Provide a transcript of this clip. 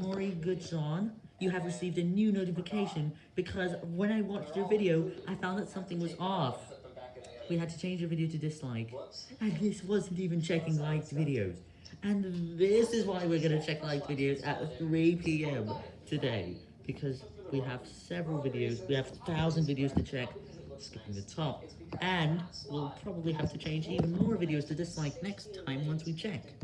Maury Goodson, you have received a new notification because when I watched your video, I found that something was off. We had to change your video to dislike, and this wasn't even checking liked videos. And this is why we're going to check liked videos at 3 p.m. today, because we have several videos, we have 1,000 videos to check, skipping the top, and we'll probably have to change even more videos to dislike next time once we check.